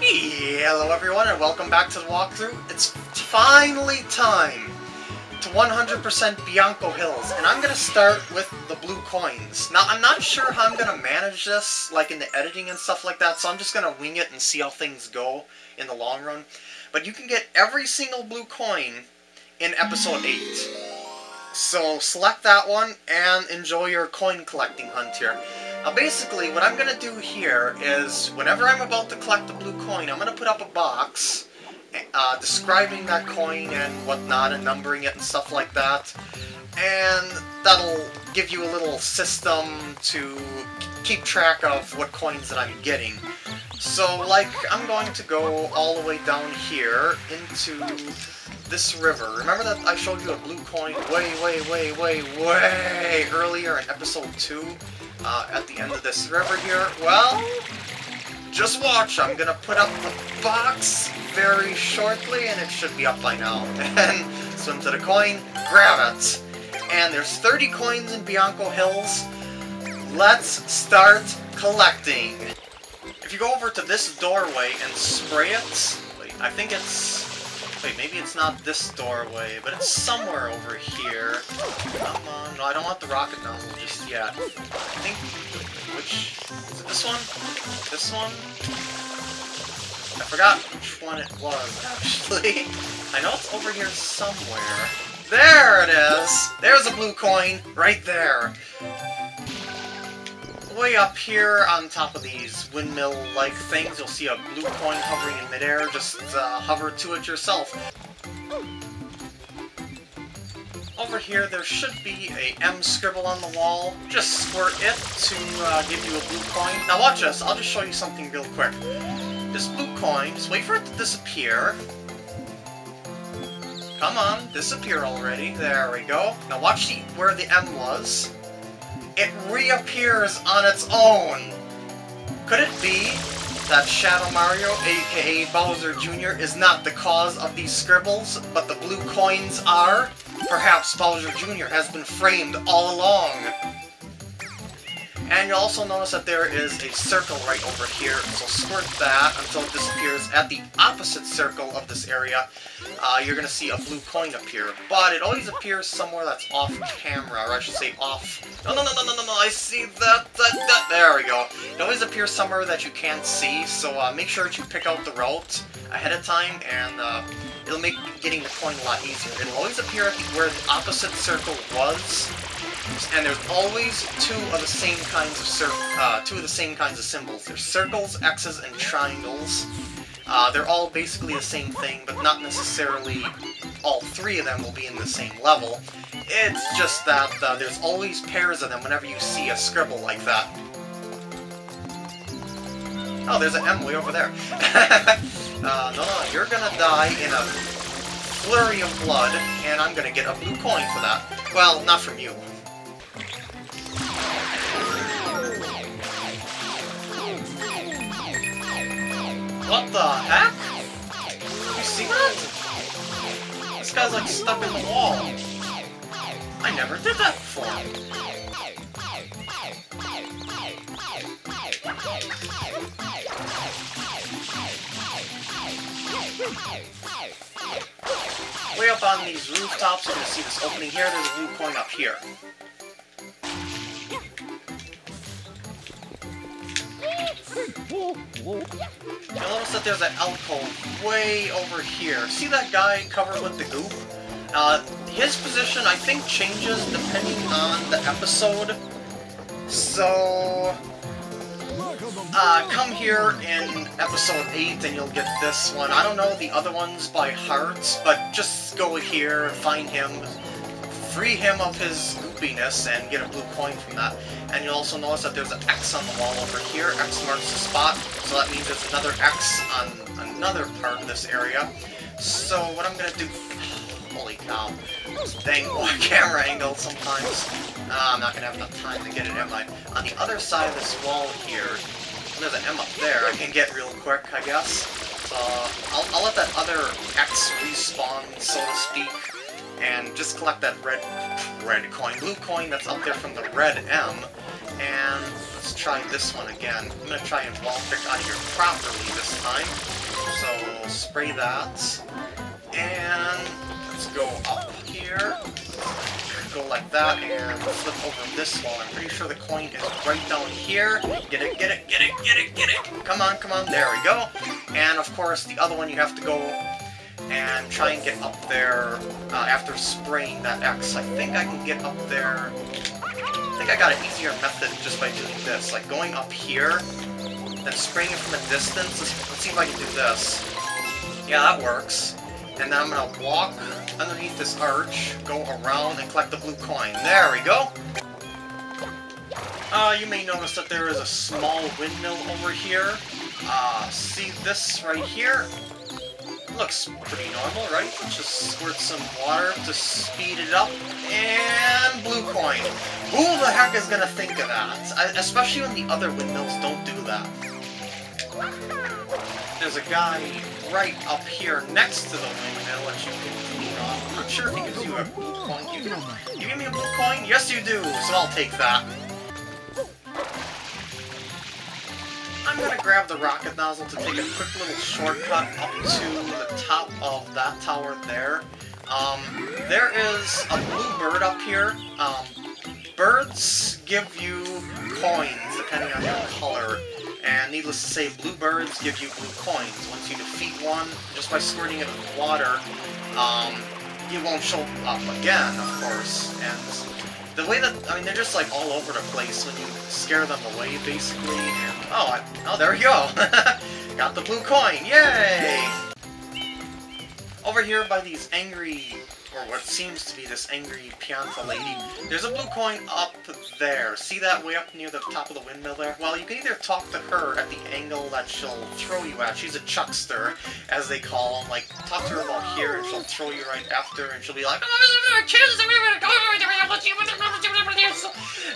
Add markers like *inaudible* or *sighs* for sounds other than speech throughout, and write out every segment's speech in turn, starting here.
Hello everyone and welcome back to the walkthrough. It's finally time to 100% Bianco Hills, and I'm going to start with the blue coins. Now, I'm not sure how I'm going to manage this, like in the editing and stuff like that, so I'm just going to wing it and see how things go in the long run. But you can get every single blue coin in Episode 8. So select that one and enjoy your coin collecting hunt here. Now basically, what I'm going to do here is, whenever I'm about to collect a blue coin, I'm going to put up a box uh, describing that coin and whatnot, and numbering it and stuff like that. And that'll give you a little system to keep track of what coins that I'm getting. So, like, I'm going to go all the way down here into this river. Remember that I showed you a blue coin way, way, way, way, way earlier in episode 2? Uh, at the end of this river here? Well, just watch. I'm gonna put up the box very shortly, and it should be up by now. *laughs* And swim to the coin, grab it. And there's 30 coins in Bianco Hills. Let's start collecting. If you go over to this doorway and spray it, I think it's Wait, maybe it's not this doorway, but it's somewhere over here. Come on. No, I don't want the rocket nozzle just yet. I think... Which... Is it this one? This one? I forgot which one it was, *laughs* actually. I know it's over here somewhere. There it is! There's a blue coin, right there way up here on top of these windmill-like things, you'll see a blue coin hovering in midair. Just uh, hover to it yourself. Over here, there should be a M scribble on the wall. Just squirt it to uh, give you a blue coin. Now watch this, I'll just show you something real quick. This blue coin, just wait for it to disappear. Come on, disappear already. There we go. Now watch the, where the M was it reappears on its own. Could it be that Shadow Mario, aka Bowser Jr., is not the cause of these scribbles, but the blue coins are? Perhaps Bowser Jr. has been framed all along. And you'll also notice that there is a circle right over here, so squirt that until it disappears at the opposite circle of this area. Uh, you're going to see a blue coin appear, but it always appears somewhere that's off camera, or I should say off... No, no, no, no, no, no, no, I see that, that, that, there we go. It always appears somewhere that you can't see, so uh, make sure that you pick out the route ahead of time, and uh, it'll make getting the coin a lot easier. It'll always appear where the opposite circle was, and there's always two of the same kinds of uh, two of the same kinds of symbols. There's circles, X's, and triangles. Uh, they're all basically the same thing, but not necessarily all three of them will be in the same level. It's just that uh, there's always pairs of them whenever you see a scribble like that. Oh, there's an way over there. *laughs* uh, no, no, you're gonna die in a flurry of blood, and I'm gonna get a blue coin for that. Well, not from you. What the heck? You see that? This guy's like stuck in the wall. I never did that before. Way up on these rooftops, you're gonna see this opening here. There's a blue coin up here. You'll notice that there's an alcove way over here. See that guy covered with the goop? Uh, his position, I think, changes depending on the episode. So... Uh, come here in episode 8 and you'll get this one. I don't know the other ones by heart, but just go here and find him, free him of his goopiness, and get a blue coin from that. And you'll also notice that there's an X on the wall over here. X marks the spot, so that means there's another X on another part of this area. So what I'm gonna do... *sighs* Holy cow. Dang *laughs* camera angle sometimes. Uh, I'm not gonna have enough time to get it, am I? On the other side of this wall here, there's an M up there I can get real quick, I guess. Uh, I'll, I'll let that other X respawn, so to speak, and just collect that red red coin, blue coin that's up there from the red M, and let's try this one again. I'm gonna try and wall pick out here properly this time. So, spray that. And let's go up here. Go like that, and flip over this wall. I'm pretty sure the coin is right down here. Get it, get it, get it, get it, get it! Come on, come on, there we go. And of course, the other one you have to go and try and get up there uh, after spraying that X. I think I can get up there... I think I got an easier method just by doing this. Like, going up here, then spraying it from a distance. Let's, let's see if I can do this. Yeah, that works. And then I'm gonna walk underneath this arch, go around, and collect the blue coin. There we go! Uh, you may notice that there is a small windmill over here. Uh, see this right here? Looks pretty normal, right? Just squirt some water to speed it up, and blue coin. Who the heck is gonna think of that? I, especially when the other windmills don't do that. There's a guy right up here next to the windmill that you can clean off. I'm not sure if he gives you a blue coin. You, you give me a blue coin? Yes, you do, so I'll take that. I'm gonna grab the rocket nozzle to take a quick little shortcut up to the top of that tower there. Um, there is a blue bird up here. Um, birds give you coins depending on your color. And needless to say, blue birds give you blue coins. Once you defeat one, just by squirting it with water, um, won't show up again, of course. And the way that, I mean, they're just like all over the place when you scare them away, basically, and, oh, I, oh, there we go! *laughs* Got the blue coin, yay! Over here by these angry, or what seems to be this angry Pianta lady, there's a blue coin up there. See that way up near the top of the windmill there? Well, you can either talk to her at the angle that she'll throw you at. She's a chuckster, as they call them. Like, talk to her about here, and she'll throw you right after, and she'll be like,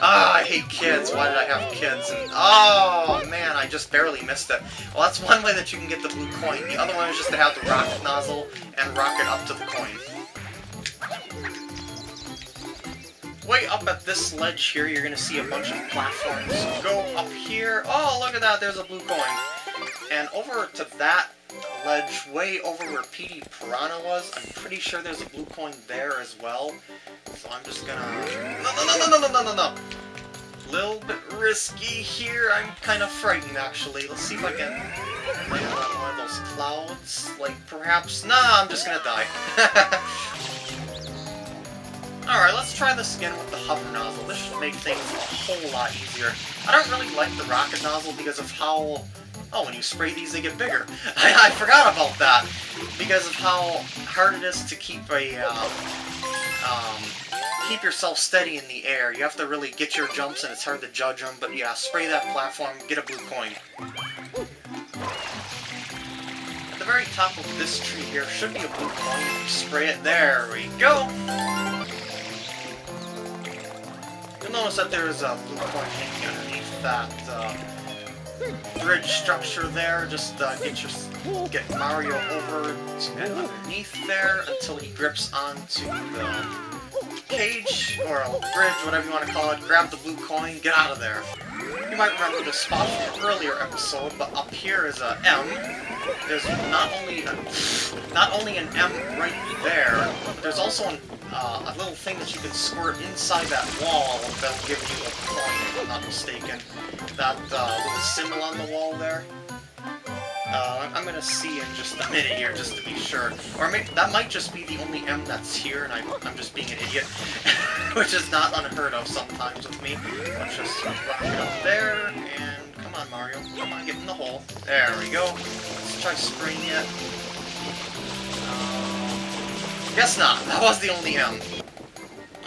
Ah, I hate kids. Why did I have kids? And oh man, I just barely missed it. Well, that's one way that you can get the blue coin. The other one is just to have the rocket nozzle and rocket up to the coin. Way up at this ledge here, you're gonna see a bunch of platforms. Go up here. Oh, look at that, there's a blue coin. And over to that ledge, way over where Petey Piranha was, I'm pretty sure there's a blue coin there as well. So I'm just gonna... No, no, no, no, no, no, no, no! Little bit risky here. I'm kind of frightened, actually. Let's see if I can land on one of those clouds. Like, perhaps... Nah, I'm just gonna die. *laughs* Alright, let's try this again with the hover nozzle. This should make things a whole lot easier. I don't really like the rocket nozzle because of how... Oh, when you spray these, they get bigger. *laughs* I, I forgot about that. Because of how hard it is to keep a... Um, um, keep yourself steady in the air. You have to really get your jumps, and it's hard to judge them. But yeah, spray that platform, get a blue coin. At the very top of this tree here should be a blue coin. If you spray it, there we go! You'll notice that there is a blue coin hanging underneath that uh, bridge structure there. Just uh, get your get Mario over underneath there until he grips onto the cage, or a bridge, whatever you want to call it, grab the blue coin, get out of there. You might remember this spot from an earlier episode, but up here is a M. There's not only a, not only an M right there, but there's also an, uh, a little thing that you can squirt inside that wall that'll give you a coin, if I'm not mistaken. That uh, little symbol on the wall there. Uh, I'm gonna see in just a minute here, just to be sure. Or that might just be the only M that's here, and I, I'm just being an idiot. *laughs* Which is not unheard of sometimes with me. Let's just rock up there, and come on, Mario. Come on, get in the hole. There we go. Let's try spraying it. Guess not. That was the only M.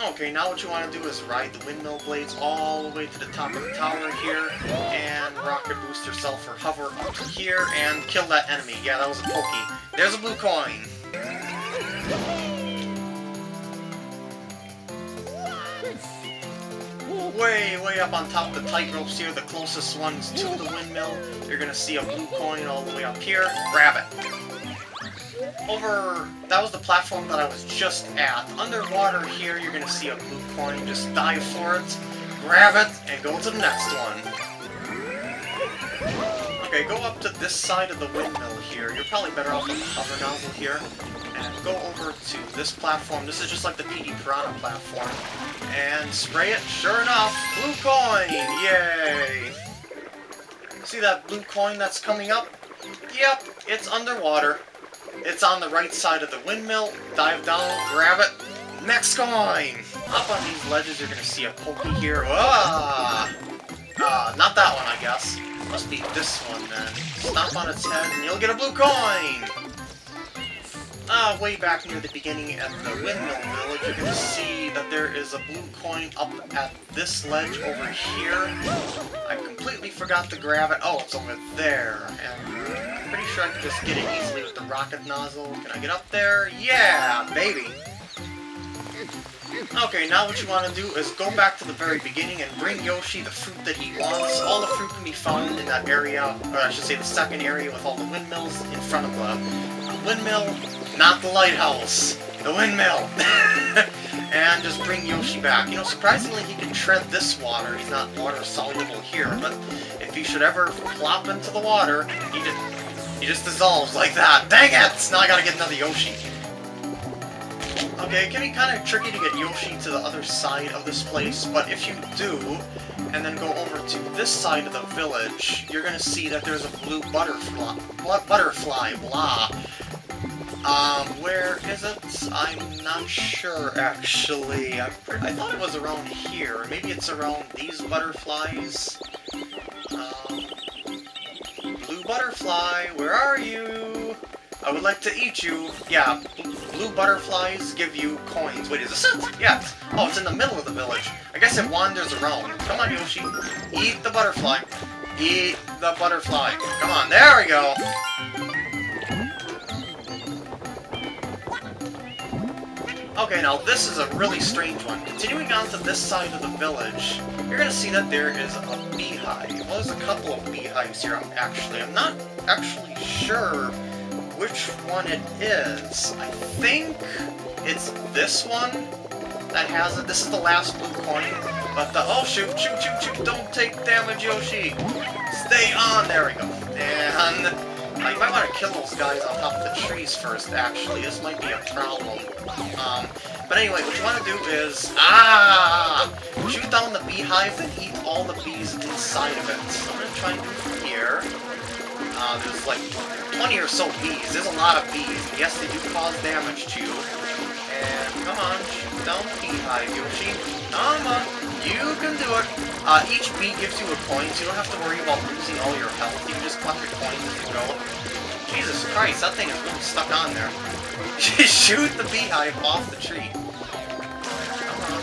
Okay, now what you want to do is ride the windmill blades all the way to the top of the tower here, and rocket boost yourself or hover up to here, and kill that enemy. Yeah, that was a pokey. There's a blue coin! Way, way up on top of the tight ropes here, the closest ones to the windmill, you're gonna see a blue coin all the way up here. Grab it over... That was the platform that I was just at. Underwater here, you're gonna see a blue coin. Just dive for it, grab it, and go to the next one. Okay, go up to this side of the windmill here. You're probably better off with the hover nozzle here. And go over to this platform. This is just like the Petey Piranha platform. And spray it. Sure enough, blue coin! Yay! See that blue coin that's coming up? Yep, it's underwater. It's on the right side of the windmill. Dive down, grab it. Next coin! Up on these ledges, you're gonna see a pokey here. Ah! Uh, not that one, I guess. Must be this one, then. Stomp on its head, and you'll get a blue coin! Uh, way back near the beginning at the Windmill Village, you can see that there is a blue coin up at this ledge over here. I completely forgot to grab it. Oh, it's over there. And I'm pretty sure I can just get it easily with the rocket nozzle. Can I get up there? Yeah, baby! Okay, now what you want to do is go back to the very beginning and bring Yoshi the fruit that he wants. All the fruit can be found in that area, or I should say the second area with all the windmills in front of the windmill, not the lighthouse, the windmill. *laughs* and just bring Yoshi back. You know, surprisingly he can tread this water. He's not water soluble here, but if he should ever plop into the water, he just, he just dissolves like that. Dang it! Now I gotta get another Yoshi. Okay, it can be kind of tricky to get Yoshi to the other side of this place, but if you do, and then go over to this side of the village, you're gonna see that there's a blue butterfly, butterfly, blah. Um, where is it? I'm not sure, actually. I, I thought it was around here. Maybe it's around these butterflies. Um, blue butterfly, where are you? I would like to eat you. Yeah, blue butterflies give you coins. Wait, is this it? Yes. Oh, it's in the middle of the village. I guess it wanders around. Come on, Yoshi. Eat the butterfly. Eat the butterfly. Come on, there we go. Okay, now this is a really strange one. Continuing on to this side of the village, you're gonna see that there is a beehive. Well, there's a couple of beehives here, I'm actually. I'm not actually sure which one it is. I think it's this one that has it. This is the last blue coin. But the... Oh, shoot, shoot, shoot, shoot. Don't take damage, Yoshi. Stay on. There we go. And... Uh, you might want to kill those guys on top of the trees first, actually. This might be a problem. Um, but anyway, what you want to do is... Ah! Shoot down the beehive and eat all the bees inside of it. So I'm going to try and do from here. Uh, there's like 20 or so bees. There's a lot of bees. Yes, they do cause damage to you. And come on, the beehive, Yoshi. Come on, you can do it. Uh, each bee gives you a coin, so you don't have to worry about losing all your health. You can just collect your coins you go. Jesus Christ, that thing is really stuck on there. *laughs* shoot the beehive off the tree. Come on,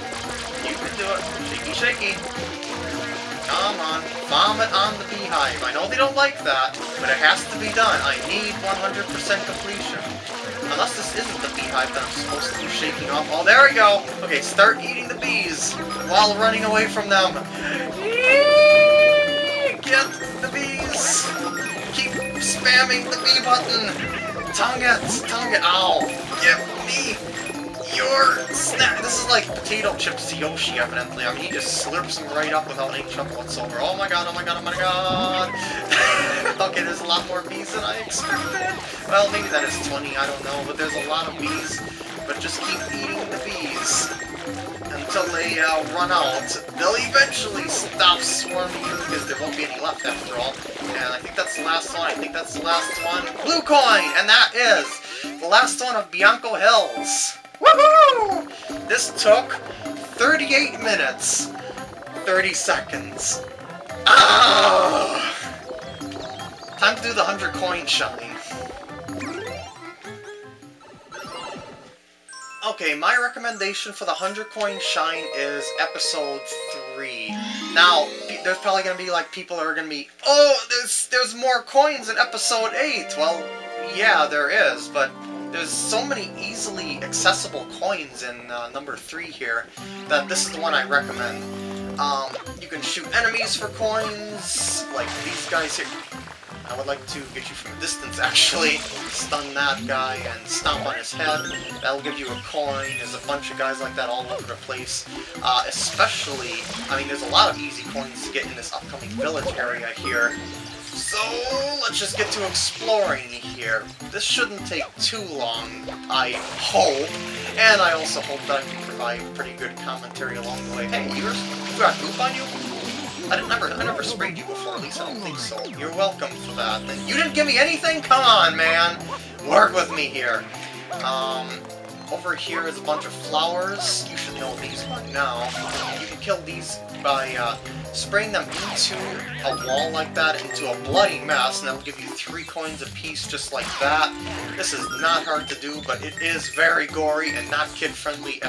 you can do it. Shaky, shaky. Come on, vomit on the beehive. I know they don't like that, but it has to be done. I need 100% completion. Unless this isn't the beehive that I'm supposed to be shaking off. Oh, there we go! Okay, start eating the bees while running away from them. Get the bees! Keep spamming the bee button! Tongue it! Tongue it! Ow! Get me! your snack. This is like potato chips to Yoshi, evidently. I mean, he just slurps them right up without any trouble whatsoever. Oh my god, oh my god, oh my god! *laughs* there's a lot more bees than I expected. Well, maybe that is 20, I don't know, but there's a lot of bees. But just keep eating the bees until they uh, run out. They'll eventually stop swarming you because there won't be any left after all. And I think that's the last one. I think that's the last one. Blue coin! And that is the last one of Bianco Hills. Woohoo! This took 38 minutes, 30 seconds. Ah! Time to do the 100 coin shine. Okay, my recommendation for the 100 coin shine is episode 3. Now, there's probably going to be like people that are going to be, oh, there's, there's more coins in episode 8. Well, yeah, there is, but there's so many easily accessible coins in uh, number 3 here that this is the one I recommend. Um, you can shoot enemies for coins, like these guys here. I would like to get you from a distance, actually. Stun that guy and stomp on his head. That'll give you a coin. There's a bunch of guys like that all over the place. Uh, especially, I mean, there's a lot of easy coins to get in this upcoming village area here. So, let's just get to exploring here. This shouldn't take too long, I hope. And I also hope that I can provide pretty good commentary along the way. Hey, yours, you got goop on you? I never I never sprayed you before, at least I don't think so. You're welcome for that. You didn't give me anything? Come on, man! Work with me here. Um, over here is a bunch of flowers. You should know these by now. You can kill these by uh, spraying them into a wall like that, into a bloody mess, and that will give you three coins apiece just like that. This is not hard to do, but it is very gory and not kid-friendly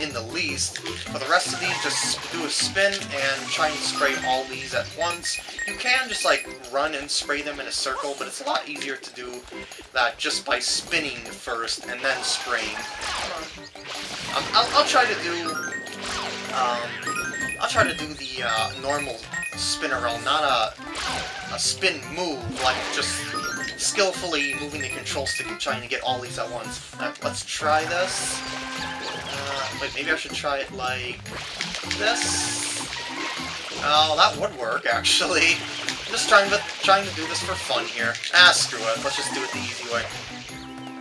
in the least. For the rest of these, just do a spin and try and spray all these at once. You can just like run and spray them in a circle, but it's a lot easier to do that just by spinning first and then spraying. Um, I'll, I'll, try to do um, I'll try to do the uh, normal spin around, not a, a spin move, like just skillfully moving the control stick and trying to get all these at once. Uh, let's try this. Uh, wait, maybe I should try it like this? Oh, that would work, actually. I'm just trying to, trying to do this for fun here. Ah, screw it. Let's just do it the easy way.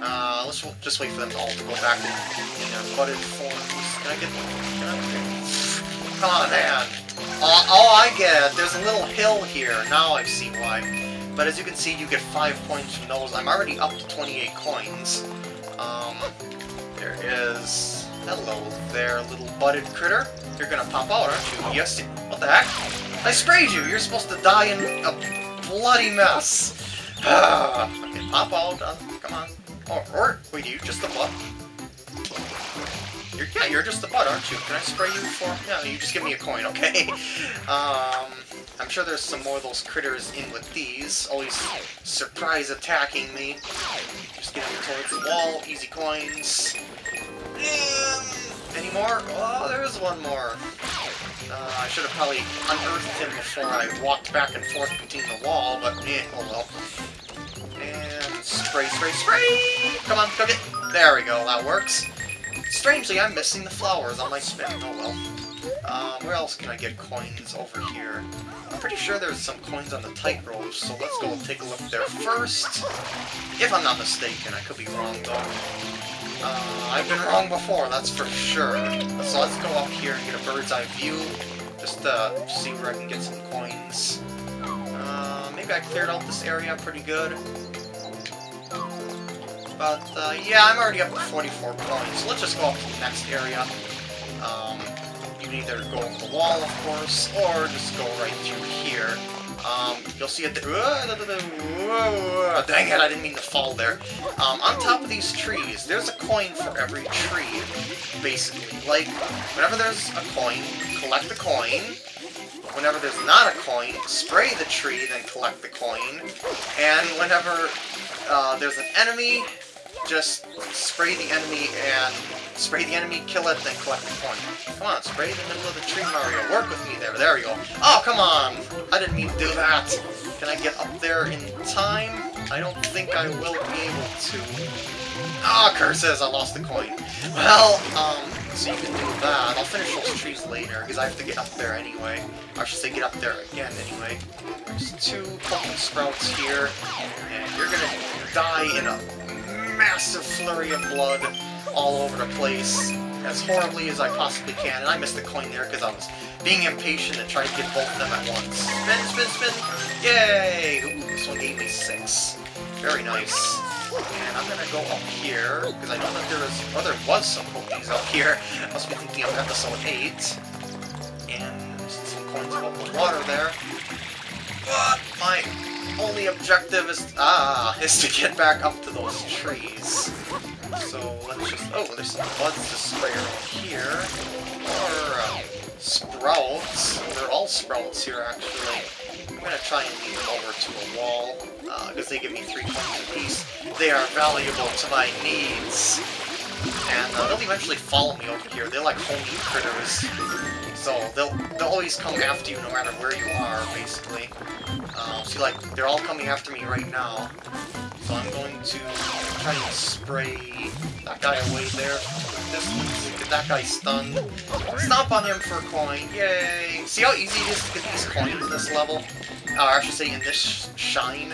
Uh, let's just wait for them all to go back in, budded forms. Can I get... Can I... On, man. Uh, oh, I get it. There's a little hill here. Now I see why. But as you can see, you get 5 points from those. I'm already up to 28 coins. Um, there is... Hello there, little butted critter. You're gonna pop out, aren't you? Yes. What the heck? I sprayed you! You're supposed to die in a bloody mess. *sighs* okay, pop out. Uh, come on. Or, or, wait, you just the butt? You're, yeah, you're just the butt, aren't you? Can I spray you for... Yeah, you just give me a coin, *laughs* okay? um, I'm sure there's some more of those critters in with these. Always surprise attacking me. Just getting towards the wall. Easy coins. Any more? Oh, there is one more. Uh, I should have probably unearthed him before I walked back and forth between the wall, but eh, oh well. And spray, spray, spray! Come on, cook it! There we go, that works. Strangely, I'm missing the flowers on my spin. Oh well. Um, where else can I get coins over here? I'm pretty sure there's some coins on the tightrope, so let's go take a look there first. If I'm not mistaken, I could be wrong though. Uh, I've been wrong before, that's for sure. So let's go up here and get a bird's eye view, just to see where I can get some coins. Uh, maybe I cleared out this area pretty good. But, uh, yeah, I'm already up to 44 coins, so let's just go up to the next area. Um, you can either go over the wall, of course, or just go right through here. Um, you'll see it. Dang it! I didn't mean to fall there. Um, on top of these trees, there's a coin for every tree, basically. Like, whenever there's a coin, collect the coin. Whenever there's not a coin, spray the tree, then collect the coin. And whenever uh, there's an enemy, just spray the enemy and spray the enemy, kill it, then collect the coin. Come on, spray the middle of the tree, Mario. Work with me there. There you go. Oh, come on! I didn't mean to do that. Can I get up there in time? I don't think I will be able to. Ah, oh, curses! I lost the coin. Well, um, so you can do that. I'll finish those trees later, because I have to get up there anyway. I should say get up there again anyway. There's two Pokemon Sprouts here, and you're gonna die in a massive flurry of blood all over the place as horribly as I possibly can. And I missed the coin there because I was being impatient and trying to get both of them at once. Spin, spin, spin! Yay! Ooh, this one gave me six. Very nice. And I'm gonna go up here, because I know that there is, oh, there was some cookies up here. I must be thinking of episode 8. And some coins above the water there. But my only objective is, ah, is to get back up to those trees. So let's just, oh, there's some buds to spray here. Or uh, sprouts. They're all sprouts here, actually. I'm gonna try and lead them over to a wall, because uh, they give me three coins apiece. They are valuable to my needs. And uh, they'll eventually follow me over here. They're like homey critters. So they'll they'll always come after you no matter where you are, basically. Uh, see, like, they're all coming after me right now. So I'm going to try and spray that guy away there. This, get that guy stunned. Stomp on him for a coin. Yay! See how easy it is to get these coins this level? uh, I should say in this shine,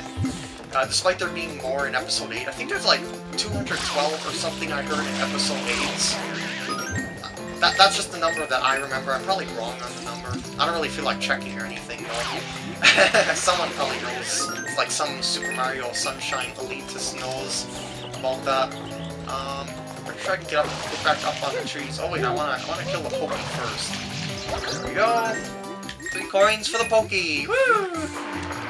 uh, despite there being more in episode 8, I think there's like 212 or something I heard in episode 8. That, that's just the number that I remember. I'm probably wrong on the number. I don't really feel like checking or anything, though. *laughs* Someone probably knows. Like some Super Mario Sunshine elitist knows about that. Um, pretty sure I can get, up, get back up on the trees. Oh wait, I wanna, I wanna kill the Pokey first. There we go. Three coins for the Pokey! Woo!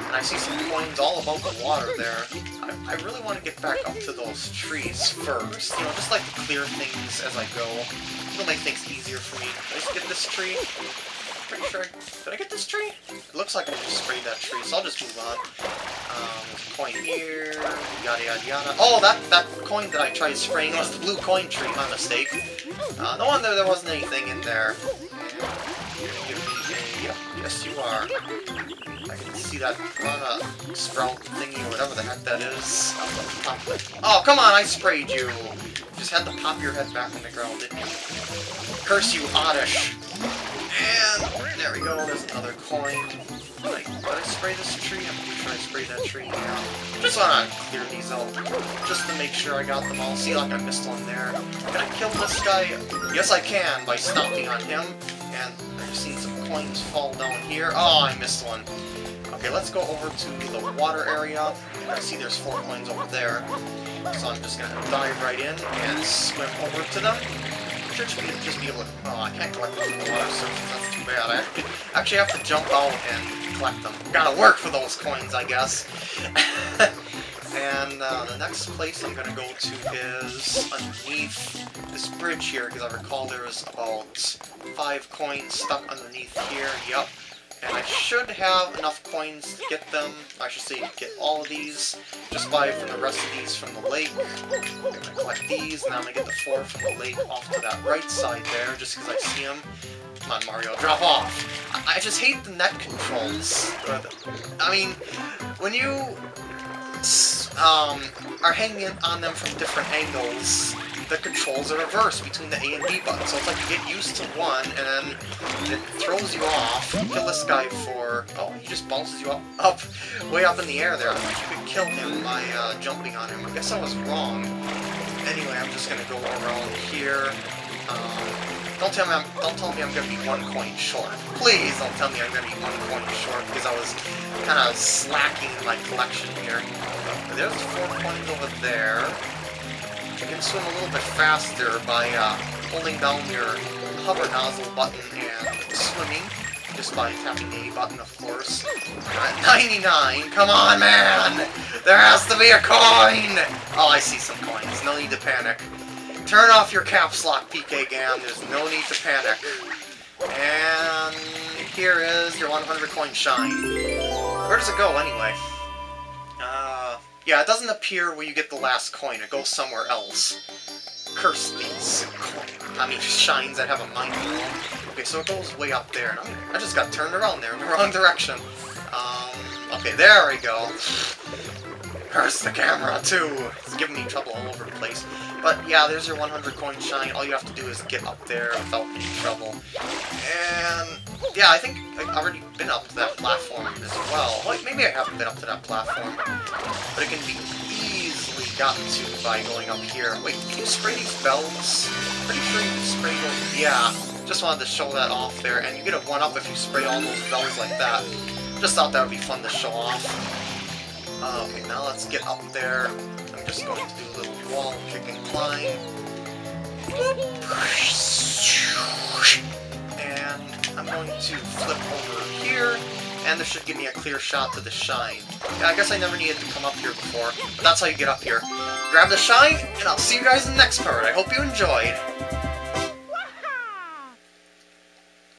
And I see some coins all about the water there. I, I really want to get back up to those trees first. You know, just like to clear things as I go. It'll make things easier for me. Let's get this tree. Pretty sure I... Did I get this tree? It looks like I just sprayed that tree, so I'll just move on. Um, coin here, yada yada yada. Oh, that, that coin that I tried spraying was the blue coin tree, my mistake. Uh, no wonder there wasn't anything in there. Yes you are. I can see that sprout thingy whatever the heck that is. Oh, come on, I sprayed you! Just had to pop your head back on the ground, didn't you? Curse you, Oddish! And there we go, there's another coin. Did I, did I spray this tree? I'm pretty sure I sprayed that tree. Yeah. Just wanna clear these out, just to make sure I got them all. See, like I missed one there. Can I kill this guy? Yes, I can, by stomping on him. And I've seen some coins fall down here. Oh, I missed one. Okay, let's go over to the water area. I see there's four coins over there. So I'm just gonna dive right in and swim over to them. Should be, just be able to... Oh, I can't collect the water surface, that's too bad. I actually have to jump out and collect them. Gotta work for those coins, I guess. *laughs* and uh, the next place I'm gonna go to is underneath this bridge here, because I recall there was about five coins stuck underneath here. Yup. And I should have enough coins to get them, I should say get all of these, just buy from the rest of these from the lake. I'm gonna collect these, and then I'm gonna get the four from the lake off to that right side there, just because I see them. Come on, Mario, drop off! I, I just hate the net controls. I mean, when you um, are hanging on them from different angles, the controls are reversed between the A and B buttons. So it's like you get used to one, and then it throws you off. You kill this guy for... Oh, he just bounces you up, up way up in the air there. I thought you could kill him by uh, jumping on him. I guess I was wrong. Anyway, I'm just going to go around here. Um, don't tell me I'm don't tell me I'm gonna be one coin short. Please don't tell me I'm gonna be one coin short because I was kind of slacking in my collection here. There's four coins over there. You can swim a little bit faster by uh, holding down your hover nozzle button and swimming, just by tapping the A button, of course. At 99! Come on, man! There has to be a coin! Oh, I see some coins. No need to panic. Turn off your caps lock, PK Gam. There's no need to panic. And here is your 100 coin shine. Where does it go, anyway? Yeah, it doesn't appear where you get the last coin. It goes somewhere else. Curse these coins. I mean, shines that have a mind Okay, so it goes way up there. And I just got turned around there in the *laughs* wrong direction. Um, okay, there we go. Curse the camera, too. It's giving me trouble all over the place. But yeah, there's your 100 coin shine. All you have to do is get up there without any trouble. And yeah, I think I've already been up to that platform as well. Like, maybe I haven't been up to that platform. But it can be easily gotten to by going up here. Wait, can you spray these bells? Pretty sure you can spray those. Yeah, just wanted to show that off there. And you get a 1-up if you spray all those bells like that. Just thought that would be fun to show off. Uh, okay, now let's get up there. I'm just going to do a little wall kick and climb. And I'm going to flip over here, and this should give me a clear shot to the shine. I guess I never needed to come up here before, but that's how you get up here. Grab the shine, and I'll see you guys in the next part. I hope you enjoyed.